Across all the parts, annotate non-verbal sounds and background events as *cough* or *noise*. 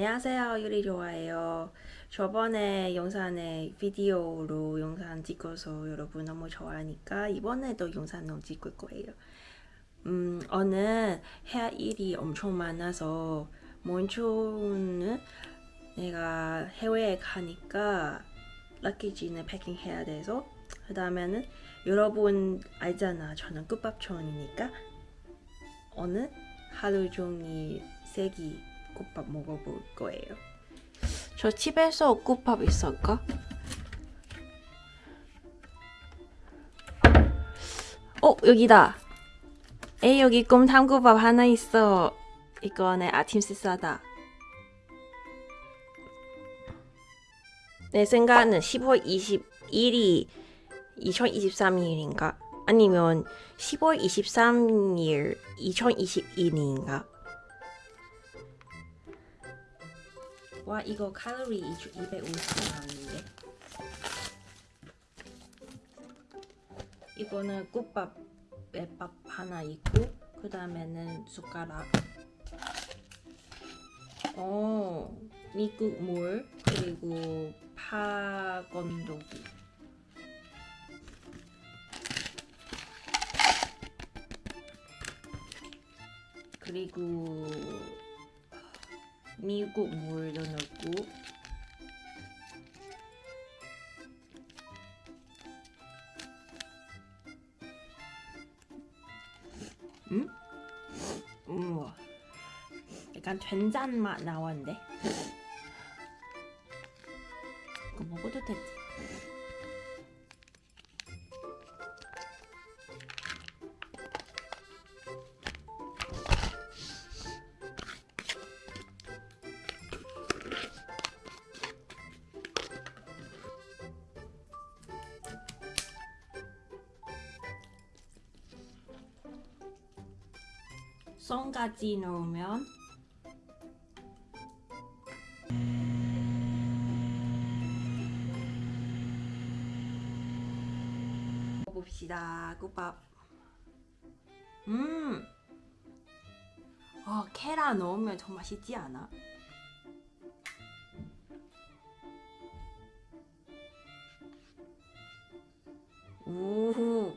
안녕하세요. 요리 좋아해요. 저번에 영상에 비디오로 영상 찍어서 여러분 너무 좋아하니까 이번에도 영상 너무 찍을 거예요. 음 오늘 해야 일이 엄청 많아서 먼저는 내가 해외에 가니까 럭키지는 패킹해야 돼서 그 다음에는 여러분 알잖아. 저는 끝밥촌이니까. 오늘 하루 종일 세기 국밥 먹어볼 거예요. 저 집에서 국밥 있을까? 어 여기다. 에 여기 곰탕국밥 하나 있어. 이거는 아침 식사다. 내 생각은 10월 21일이 2023년인가? 아니면 10월 23일 2021년인가? 와 이거 칼로리 250 나왔는데. 이거는 국밥에 밥 하나 있고 그 다음에는 숟가락. 어 미국 물 그리고 파 건더기. 그리고 미국 물도 넣고. 음? 우와. 약간 된장 맛 나왔는데 썬까지 넣으면 먹어봅시다. 국밥. 음. 어, 케라 넣으면 더 맛있지 않아? 우후.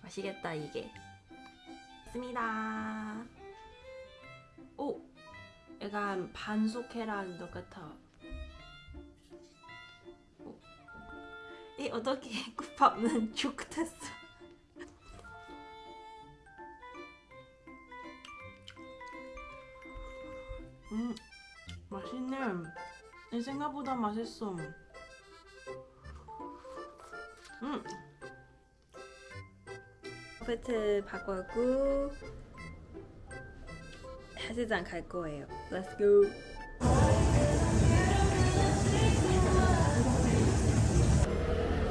맛있겠다 이게 있습니다. 오, 약간 반숙 계란 똑같아. 오. 이 어떻게 *laughs* 국밥은 죽 됐어? 음, 맛있네. 내 생각보다 맛있어. 음. 아파트 바꾸고 헬스장 갈 거예요. Let's go.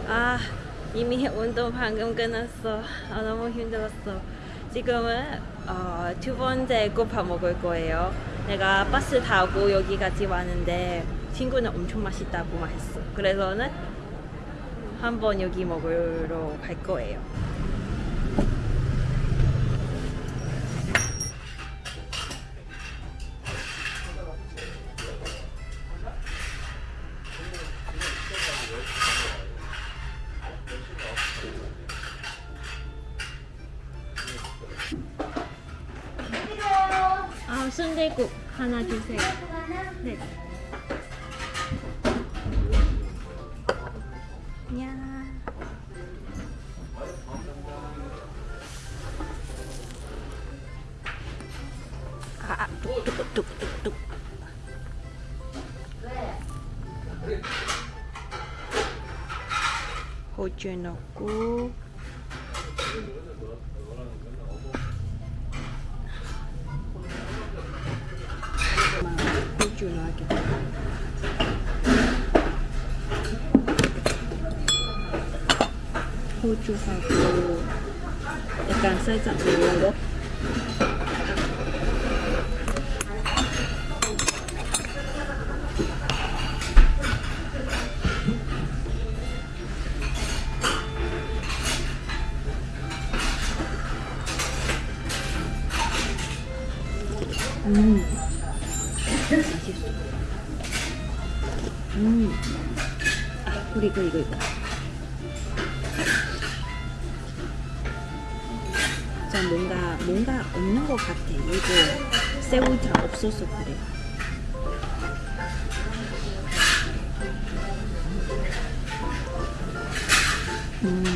아 이미 운동 방금 끝났어. 아, 너무 힘들었어. 지금은 어, 두 번째 국밥 먹을 거예요. 내가 버스 타고 여기까지 왔는데 친구는 엄청 맛있다고 말했어. 그래서는 한번 여기 먹으러 갈 거예요. 순대국 하나 주세요. 네. 야. 아, 아, 뚝뚝뚝뚝뚝. 호주 넣고 호주 넣어야겠다. 호주하고 약간 살짝 매운 거. 음. 음. 아, 그리고 이거 이거. 자 뭔가 뭔가 없는 것 같아. 이거 새우장 없어서 그래. 음.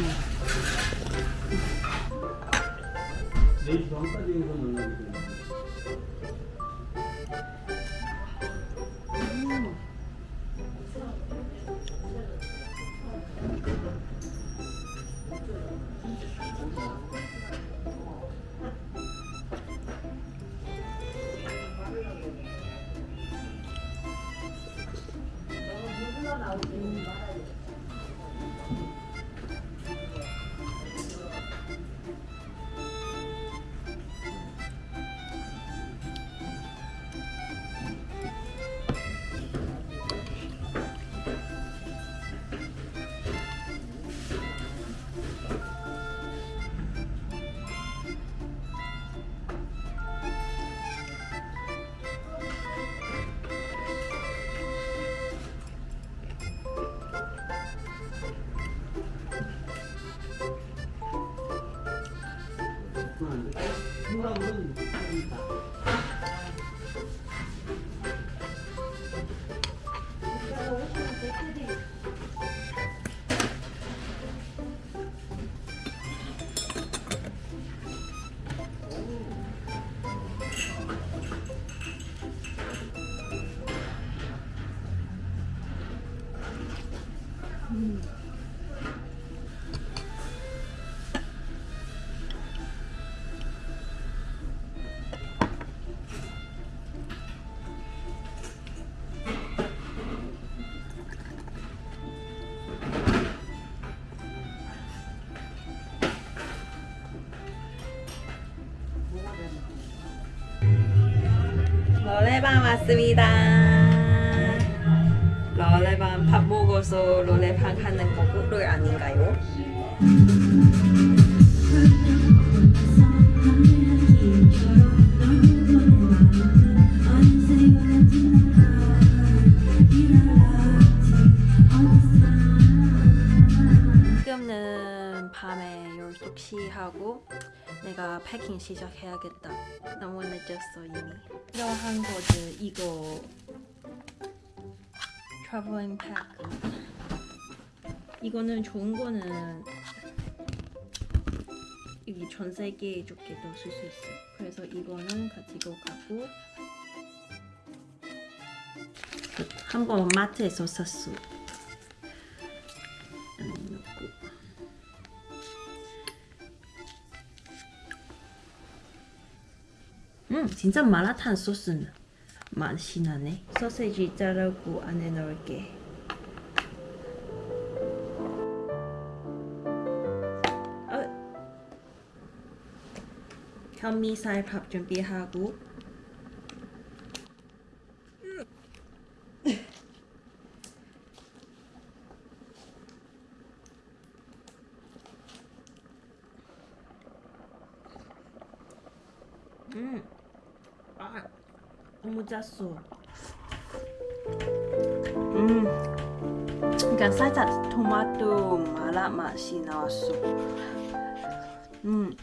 노래방 왔습니다. 노래방 밥 먹어서 노래방 하는 거 꿀꿀 아닌가요? 지금은 밤에 12시 하고 내가 패킹 시작해야겠다. 너무 늦었어 이미. 필요한 거들 이거 팩. 이거는 좋은 거는 여기 전 세계 쪽에도 쓸 수 있어. 그래서 이거는 가지고 가고 한 번 마트에서 샀어. 음, 진짜 마라탕 소스는 맛이 나네. 소세지 자르고 안에 넣을게. 어. 현미살 밥 준비하고 음. 아, 너무 짰어. 음. 그러니까 살짝 토마토 마라 맛이 나왔어. 음.